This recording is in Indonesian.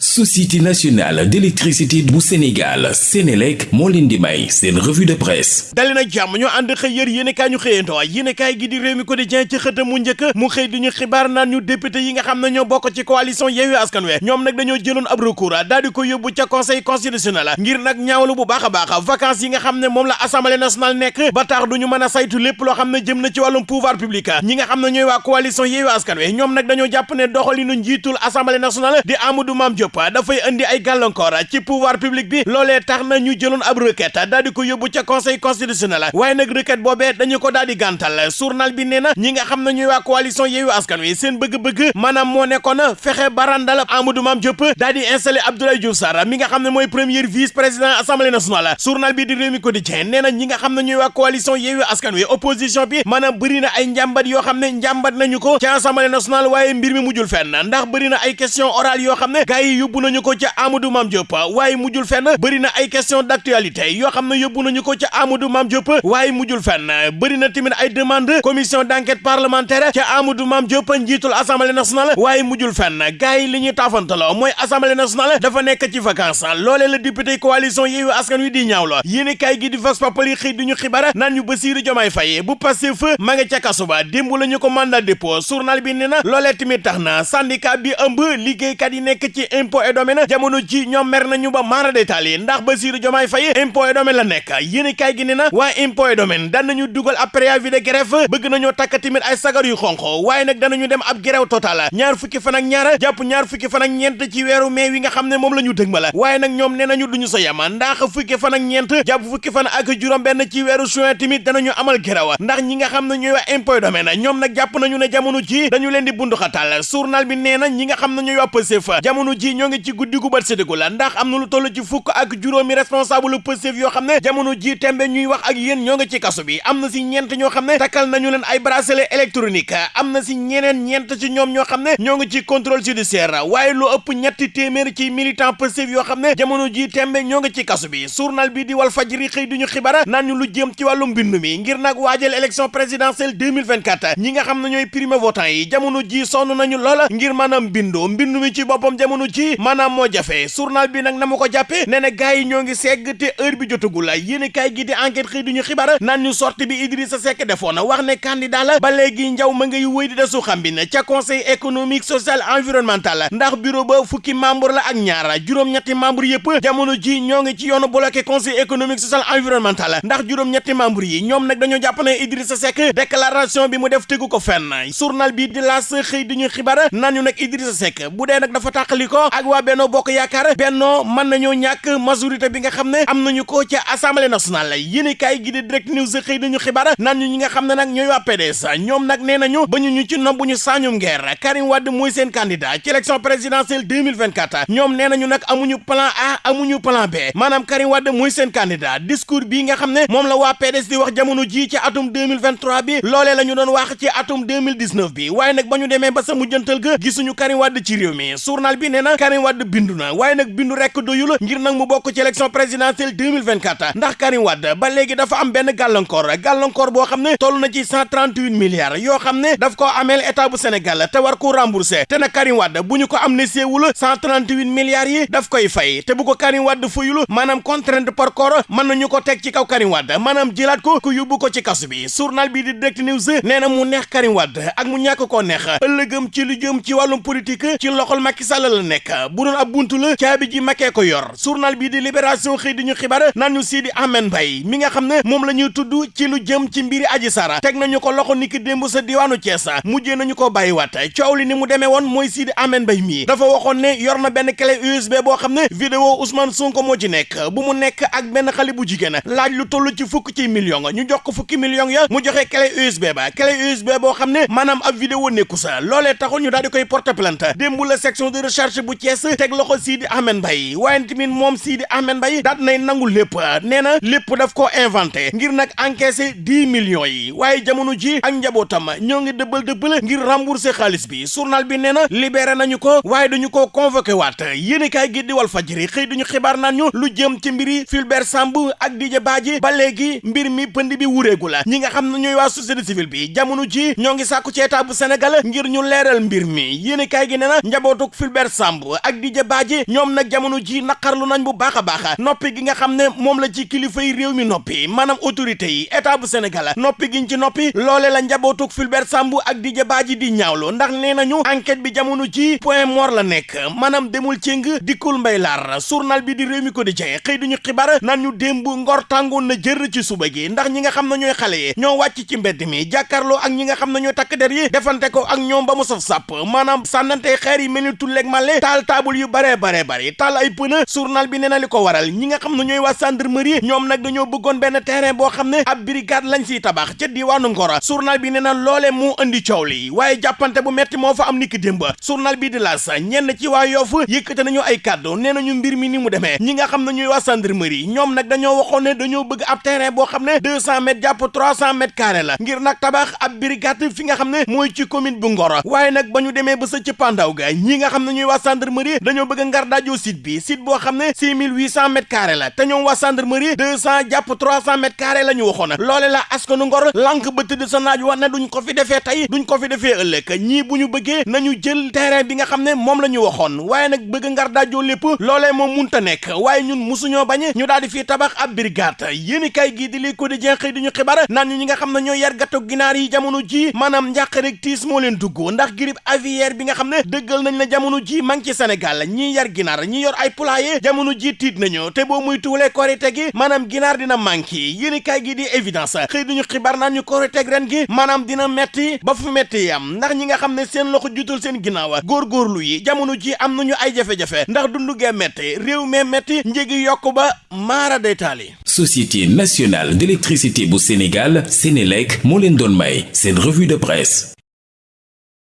société nationale d'électricité bu Sénégal Sénélec moo leen di may seen revue de presse. Dali na jàmm ñu ànd xëy yër yéenekaay ñu xëyantoo yéenekaay gi di réew mi quotidien ci xëta mu njëkk mu xëy di ñu xibaar naan ñu député yi nga xam ne ñoo bokk ci coalition Yewwi Askan Wi ñoom nag dañoo jëloon ab recours daal di ko yóbbu ca conseil constitutionnel ngir nag ñaawlu bu baax a baax vacances yi nga xam ne moom la assemblée nationale nekk ba tax duñu mën a saytu lépp loo xam jëm na ci wàllum pouvoir public. Ñi nga xam ne ñooy coalition Yewwi Askan Wi ñoom nag dañoo jàpp ne doxalinu njiitul assemblée nationale di Amadou Mame Diop dafay indi ay gàllankoor ci pouvoir public bi. Loolee tax na ñu jëloon ab requête daal di ko yóbbu ca conseil constitutionnel. Waaye nag requête boobee dañu ko daal di gàntal. Journal bi nee na ñi nga xam ne ñooy waa coalition Yewwi Askan Wi seen bëgg-bëgg maanaam moo nekkoon fexe barandal Amadou Mame Diop di Abdoulaye Diouf Sarr mi nga mooy premier vice président assemblée nationale. Journal bi di Rewmi Quotidien nee na ñi nga xam ne ñooy waa coalition Yewwi Askan Wi opposition bi maanaam bëri na ay njàmbat yoo xam ne njàmbat nañu ko ci assemblée nationale waaye mbir mi mujjul fenn ndax bëri na ay question orale gars yi yóbbu nañu ko ca Amadou Mame Diop waaye mujjul fenn bëri na ay question d'actualité yoo xam yóbbu nañu ko ca Amadou Mame Diop waaye mujjul fenn bëri na tamit ay demande commission d'enquête parlementaire ca Amadou Mame Diop njiitul assemblée nationale waaye mujjul fenn. Gars yi li ñuy taafantaloo mooy assemblée nationale dafa nekk ci vacances loolee la député coalition Yewwi Askan Wi di ñaawlo. Yéen kay gi di Vox Populi xëy di ñu xibaar naan ñu Bassirou Diomaye la impôt et domaine jamono ji ñoom mer nañu ba maara détaal yi ndax Bassirou Diomaye Faye impôt et domaine la nekk. Yéen kay gi nee na waa impôt et daan nañu dugal ab préavis de grève bëgg nañoo takk tamit ay sagar yu xonq. Waaye nag danañu dem ab grève total. Ñaar fukki fan ak ñaar jàpp ñaar fukki fan ak ñeent ci weeru mai wi nga xam ne moom la ñu dëgmal. Waaye nag ñoom nee nañu duñu sa yama ndax fukki fan ak ñeent jàpp fukki fan ak juróom benn ci weeru juin tamit danañu amal grève. Ndax ñi nga xam ne ñooy waa impôt domaine ñoom nag jàpp nañu ne jamono ji dañu leen di bunduxatal. Journal bi nee na ñi nga xam ne ñooy waa Pastef jamono ji ñoo ngi ci guddi gu bët séddigu la ndax am na lu toll ci fukk ak juróomi responsable jamono ji tembe ñuy wax ak yéen ñoo ngi ci kaso bi. am na si ñeent ñoo xam ne takkal nañu leen ay bracelet électronique. am na si ñeneen ñeent ci ñoom ñoo xam ne ñoo ngi ci contrôle judiciaire. waaye lu ëpp ñetti téeméer ci militant ne jamono ji tembe ñoo ngi ci kaso bi. journal bi di Walf Fadjri xëy duñu xibaar naan ñu lu jëm ci wàllu mbindu mi. ngir nag waajal élection présidentielle 2024 ñi nga xam ne ñooy votant yi jamono ji sonn nañu ngir maanaam bindu mbindu mi ci boppam jamono maanaam moo jafe. Journal bi nag na ma ko jàppe nee na gars ñoo ngi te heure bi jotagul yéen kay gi di enquête xëy duñu xibaar naan ñu sortie bi Idrissa Seck defoon wax ne candidat la ba léegi njaw ma ngay wéy di desu xam bi ne ca conseil économique social environnemental. Ndax bureau ba fukki membre la ak ñaar juróom-ñetti membre yëpp jamono ji ñoo ngi ci yoonu bloqué conseil économique social environnemental. Ndax juróom-ñetti membre yi ñoom nag dañoo jàpp ne Idrissa Seck déclaration bi mu def tegu ko fenn. Journal bi di laas xëy di ñu naan ñu nag Idrissa Seck bu dee nag dafa tàqali ko ak waa Benno Bokk Yaakaar Benno mën nañoo ñàkk majorité bi nga xam ne am nañu ko ca assemblée nationale. Yéen kay gi di direct news xëy di ñu xibaar naan ñu nga xam ne nag ñooy waa PDS. Ñoom nag nee nañu ba ñu ci nombu ñu saañum ngeer Karim Wade mooy seen candidat ci élection présidentielle 2024 ñoom nee nañu amuñu plan A amuñu plan B. Maanaam Karim Wade mooy seen candidat. Discours bii nga xam ne moom la waa PDS di wax jamono ji ci atum 2023 bi loolee la ñu doon wax ci atum 2019 bi. Waaye nag ba ñu demee ba sa mujjantal ga gisuñu Karim Wade ci réew mi. Journal bi nee na Karim Wade bindu na. Waaye nag bindu rekk doyul ngir nag mu bokk ci élection présidentielle 2024 ndax Karim Wade ba léegi dafa am benn gàllankoor gàllankoor boo xam ne toll na ci 138 milliards yoo xam ne daf ko ameel état bu Sénégal te war ko rembourser. Te nag Karim Wade bu ñu ko amnistie wul 138 milliards yi daf koy fay. Te bu ko Karim Wade fayul maanaam contrainte par corps mën nañu ko teg ci kaw Karim Wade maanaam jëlaat ko ku yóbbu ko ci kasu bi. Journal bi di Direct News mu neex Karim Wade ak mu ñàkk koo neex. Ëllëgëm ci lu jëm ci wàllum politique ci loxol Macky Sall la nekk bu doon ab buntu la caabi ji Macky ko yor. Journal bi di Libération xëy di ñu xibaar naan ñu Sidi Ahmed Mbaye mi nga xam ne moom la ñuy ci lu jëm ci mbiri Adji Sarr. Teg nañu ko loxo niki démb sa diwaanu Thiès. Mujjee nañu ko bàyyiwaat. Coow li ni mu demee woon mooy Sidi Ahmed mii. Dafa waxoon yor na benn clé USB boo xam ne vidéo Ousmane Sonko moo ci nekk. Bu mu nekk ak benn xale bu jigéen. Laaj lu toll ci fukk ci million. Ñu jox ko fukki million ya mu clé USB ba. Clé USB ab vidéo nekku sa. Loolee taxul ñu daal di koy porter plainte. Démb la section de recherche bu Thiès teg loxo Sidi Ahmed Mbaye. Waaye tamit moom Sidi Ahmed Mbaye daat nay nangu lépp. Nee na lépp daf ko inventé ngir nag encaissé dix millions yi. Waaye jamono ji ak njabootam ñoo ngi dëbbal ngir rembourser xaalis bi. Journal bi nee na libéré nañu ko waaye dañu ko convoqué waat. Yéen kaay gi di Walf Fadjri xëy duñu xibaar naan ñu lu jëm ci mbiri Fulbert Sambou ak Didier Badji. Ba léegi mbir mi pënd bi wureegu la. Ñi nga xam ne waa société civile bi jamono ji ñoo ngi sàkku ci état bu Sénégal ngir ñu leeral mbir mi. Yéen kaay gi nee na njabootuk Fulbert ak Didier Badji ñoom nag jamono ji naqarlu nañ bu baax a noppi gi nga xam ne moom la ci kilifa yi réew mi noppi maanaam autorité yi état bu Sénégal noppi giñ ci noppi loole la njabootug Fulbert Sambou ak Didier Badji di ñaawlo ndax nee nañu enquête bi jamono ji point mort la nekk. Maanaam demul cëng dikkul mbay laar. Journal bi di réew mi quotidien xëy duñu xibaar naan ñu démb ngor tàngoon na jër ci suba gi. Ndax ñi nga xam ne ñooy xale yi ñoo wàcc ci mbedd mi jàkkaarloo ak ñi nga xam ne takk der yi defante ko ak ñoom ba mu saf sàpp maanaam sànnante xeer yi mel ni tulleeg male taal taabul yu bare bare bare. Taal ay pëna journal bi nee na li ko waral. Ñi nga xam ne ñooy waa gendarmerie ñoom nag dañoo bëggoon benn terrain boo xam ne ab brigade lañ siy tabax ca diwaanu Ngor journal bi nee na loole moo indi coow li. Waaye jàppante bu metti moo fa am niki démb. Journal bi di laas ñenn ci waa Yoff yëkkate nañu ay kàddu. Nee nañu mbir mi ni mu demee. Ñi nga xam ne waa gendarmerie ñoom nag dañoo waxoon ne dañoo bëgg ab terrain boo xam ne deux cent mètres jàpp trois cent mètres carrés la. Ngir nag tabax ab brigade fi nga xam ne mooy ci commune bu Ngor waaye nag ba ñu demee ba sa ci pandaw ga ñi nga xam ne ñooy waa gendarmerie dañoo bëgg ngar daajoo site bi. Site boo xam ne six mille huit cent mètres carrés la. Te ñoom waa gendarmerie deux cent jàpp trois cent mètres carrés la ñu waxoon. Loole la askanu Ngor lànk ba tëdd sa naaj wax ne duñ ko fi defee tey duñ ko fi defee ëllëg. Ñii bu ñu bëggee nañu jël terrain bi nga xam ne moom la waaye nag bëgg ngar daajoo lépp loolee moom munta nekk. Waaye ñun musuñoo bañ ñu daal di fii tabax ab brigade. Yéeni kay gii di li xëy di xibaar naan ñu ñi nga xam ne ñoo yar gàttu ginaar yi jamono ji maanaam njàq rek tiis moo leen dugg. Ndax grippe aviaire bi nga xam ne dëggal nañ la jamono ji man ci Sénégal ñii yar ginaar ñi yor ay poulailler jamono ji tiit nañu te boo muy tuulee korite gi maanaam ginaar dina manqué yéeni kay gi di évidence xëy di ñu xibaar naan ñu korite ren gi maanaam dina metti ba fu metti yam ndax ñi nga xam ne seen loxo jutul seen ginnaaw góorgóorlu yi jamono ji am nañu ay jafe-jafe ndax dundu gee metti réew mee metti njëgi yokk ba société nationale d'électricité bu Sénégal Sénélec moo leen doon may seen revue de presse